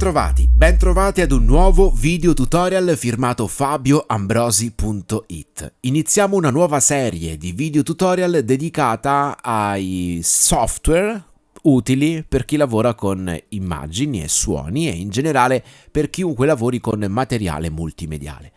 Bentrovati, bentrovati ad un nuovo video tutorial firmato fabioambrosi.it. Iniziamo una nuova serie di video tutorial dedicata ai software utili per chi lavora con immagini e suoni e in generale per chiunque lavori con materiale multimediale.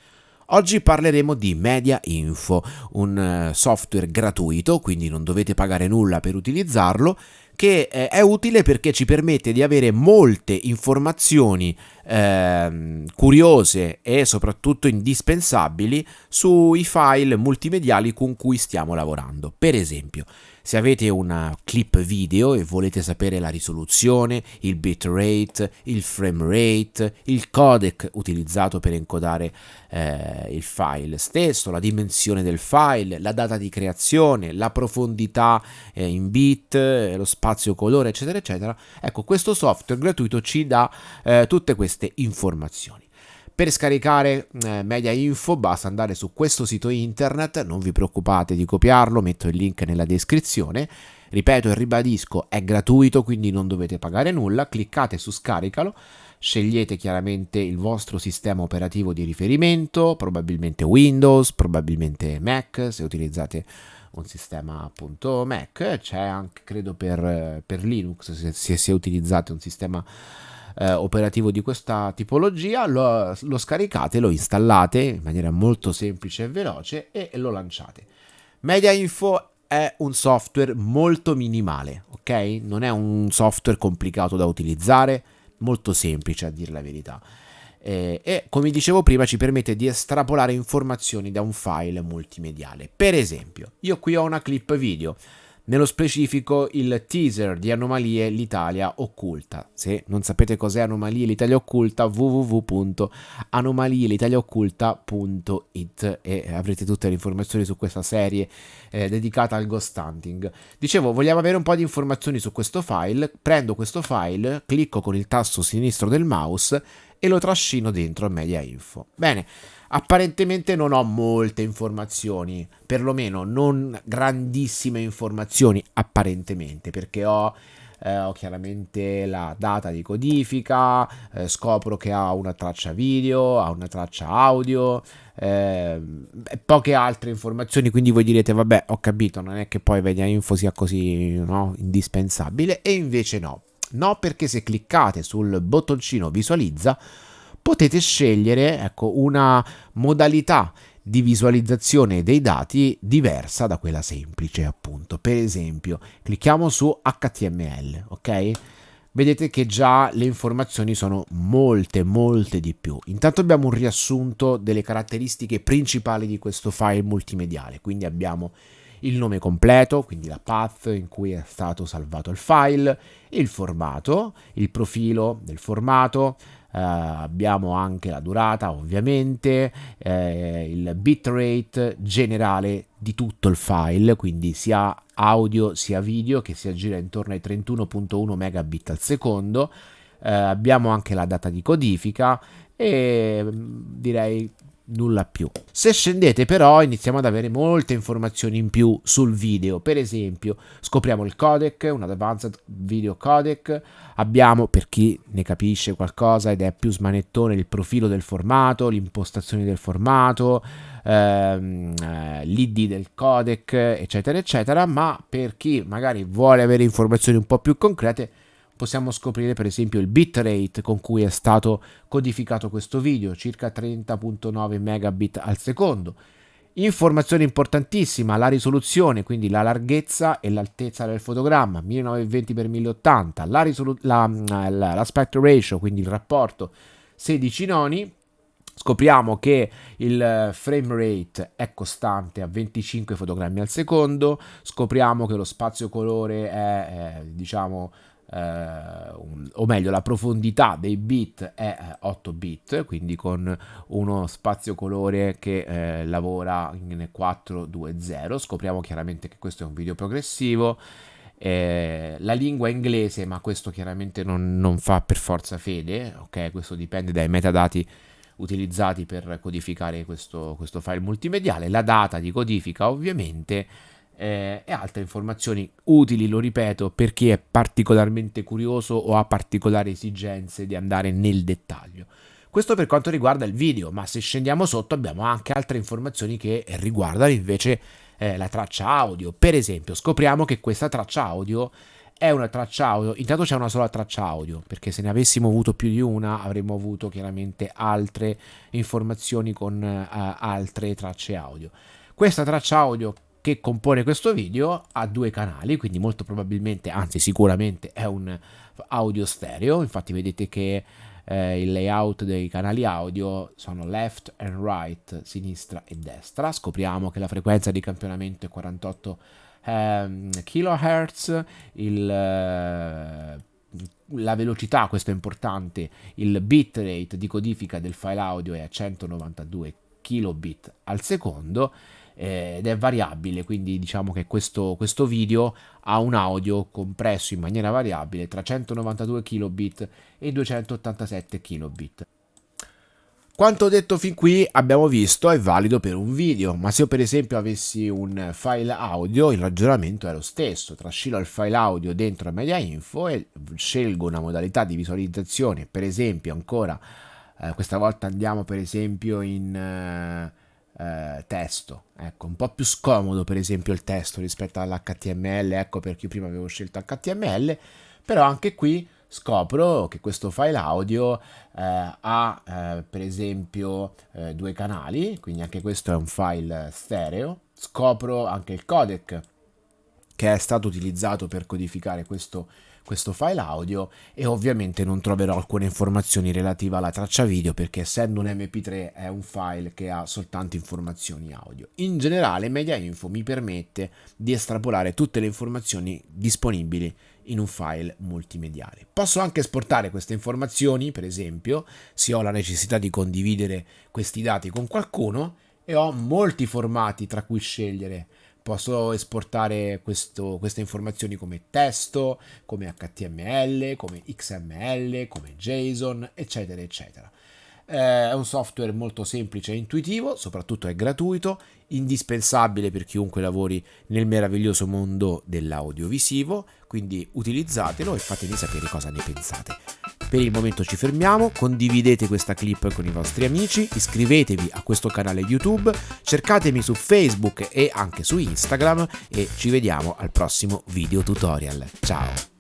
Oggi parleremo di Media Info, un eh, software gratuito, quindi non dovete pagare nulla per utilizzarlo, che eh, è utile perché ci permette di avere molte informazioni eh, curiose e soprattutto indispensabili sui file multimediali con cui stiamo lavorando. Per esempio, se avete una clip video e volete sapere la risoluzione, il bitrate, il frame rate, il codec utilizzato per encodare eh, il file stesso, la dimensione del file, la data di creazione, la profondità eh, in bit, eh, lo spazio colore, eccetera, eccetera, ecco, questo software gratuito ci dà eh, tutte queste informazioni. Per scaricare eh, Media Info basta andare su questo sito internet, non vi preoccupate di copiarlo, metto il link nella descrizione. Ripeto e ribadisco, è gratuito, quindi non dovete pagare nulla, cliccate su scaricalo, scegliete chiaramente il vostro sistema operativo di riferimento, probabilmente Windows, probabilmente Mac, se utilizzate un sistema appunto Mac, c'è anche credo per, per Linux se, se, utilizzate un sistema eh, operativo di questa tipologia, lo, lo scaricate, lo installate in maniera molto semplice e veloce e lo lanciate. Media Info è un software molto minimale, ok? Non è un software complicato da utilizzare, molto semplice a dire la verità. Eh, e come dicevo prima ci permette di estrapolare informazioni da un file multimediale. Per esempio, io qui ho una clip video nello specifico il teaser di Anomalie l'Italia occulta. Se non sapete cos'è Anomalie l'Italia occulta, www.anomalieLitaliaocculta.it e avrete tutte le informazioni su questa serie eh, dedicata al ghost hunting. Dicevo, vogliamo avere un po' di informazioni su questo file, prendo questo file, clicco con il tasto sinistro del mouse e lo trascino dentro Media Info. Bene, Apparentemente non ho molte informazioni, perlomeno non grandissime informazioni apparentemente, perché ho, eh, ho chiaramente la data di codifica, eh, scopro che ha una traccia video, ha una traccia audio, eh, poche altre informazioni, quindi voi direte vabbè ho capito, non è che poi Media Info sia così no, indispensabile, e invece no. No perché se cliccate sul bottoncino visualizza potete scegliere ecco, una modalità di visualizzazione dei dati diversa da quella semplice appunto. Per esempio clicchiamo su HTML ok? Vedete che già le informazioni sono molte molte di più. Intanto abbiamo un riassunto delle caratteristiche principali di questo file multimediale quindi abbiamo il nome completo, quindi la path in cui è stato salvato il file, il formato, il profilo del formato, eh, abbiamo anche la durata ovviamente, eh, il bitrate generale di tutto il file, quindi sia audio sia video che si aggira intorno ai 31.1 megabit al secondo. Eh, abbiamo anche la data di codifica e mm, direi nulla più. Se scendete però iniziamo ad avere molte informazioni in più sul video, per esempio scopriamo il codec, un advanced video codec, abbiamo per chi ne capisce qualcosa ed è più smanettone il profilo del formato, l'impostazione del formato, ehm, eh, l'id del codec eccetera eccetera, ma per chi magari vuole avere informazioni un po' più concrete possiamo scoprire per esempio il bitrate con cui è stato codificato questo video, circa 30.9 megabit al secondo. Informazione importantissima, la risoluzione, quindi la larghezza e l'altezza del fotogramma, 1920x1080, la la, la, l'aspect ratio, quindi il rapporto 16 noni, Scopriamo che il frame rate è costante a 25 fotogrammi al secondo, scopriamo che lo spazio colore è, è diciamo un, o meglio la profondità dei bit è 8 eh, bit, quindi con uno spazio colore che eh, lavora in 420. Scopriamo chiaramente che questo è un video progressivo. Eh, la lingua inglese, ma questo chiaramente non, non fa per forza fede, ok? Questo dipende dai metadati utilizzati per codificare questo, questo file multimediale. La data di codifica ovviamente eh, e altre informazioni utili, lo ripeto, per chi è particolarmente curioso o ha particolari esigenze di andare nel dettaglio. Questo per quanto riguarda il video, ma se scendiamo sotto abbiamo anche altre informazioni che riguardano invece eh, la traccia audio. Per esempio, scopriamo che questa traccia audio è una traccia audio, intanto c'è una sola traccia audio, perché se ne avessimo avuto più di una avremmo avuto chiaramente altre informazioni con uh, altre tracce audio. Questa traccia audio che compone questo video ha due canali, quindi molto probabilmente, anzi sicuramente è un audio stereo, infatti vedete che eh, il layout dei canali audio sono left and right, sinistra e destra. Scopriamo che la frequenza di campionamento è 48 eh, kHz, il, eh, la velocità, questo è importante, il bitrate di codifica del file audio è a 192 kilobit al secondo eh, ed è variabile, quindi diciamo che questo, questo video ha un audio compresso in maniera variabile tra 192 kilobit e 287 kilobit. Quanto detto fin qui abbiamo visto è valido per un video, ma se io per esempio avessi un file audio il ragionamento è lo stesso, trascino il file audio dentro Media Info e scelgo una modalità di visualizzazione, per esempio ancora, eh, questa volta andiamo per esempio in... Eh, eh, testo. Ecco, un po' più scomodo per esempio il testo rispetto all'HTML, ecco perché io prima avevo scelto HTML, però anche qui scopro che questo file audio eh, ha eh, per esempio eh, due canali, quindi anche questo è un file stereo, scopro anche il codec che è stato utilizzato per codificare questo questo file audio e ovviamente non troverò alcune informazioni relative alla traccia video perché essendo un mp3 è un file che ha soltanto informazioni audio. In generale Media Info mi permette di estrapolare tutte le informazioni disponibili in un file multimediale. Posso anche esportare queste informazioni, per esempio, se ho la necessità di condividere questi dati con qualcuno e ho molti formati tra cui scegliere posso esportare questo, queste informazioni come testo, come HTML, come XML, come JSON, eccetera, eccetera. Eh, è un software molto semplice e intuitivo, soprattutto è gratuito, indispensabile per chiunque lavori nel meraviglioso mondo dell'audiovisivo, quindi utilizzatelo e fatemi sapere cosa ne pensate. Per il momento ci fermiamo, condividete questa clip con i vostri amici, iscrivetevi a questo canale YouTube, cercatemi su Facebook e anche su Instagram e ci vediamo al prossimo video tutorial. Ciao!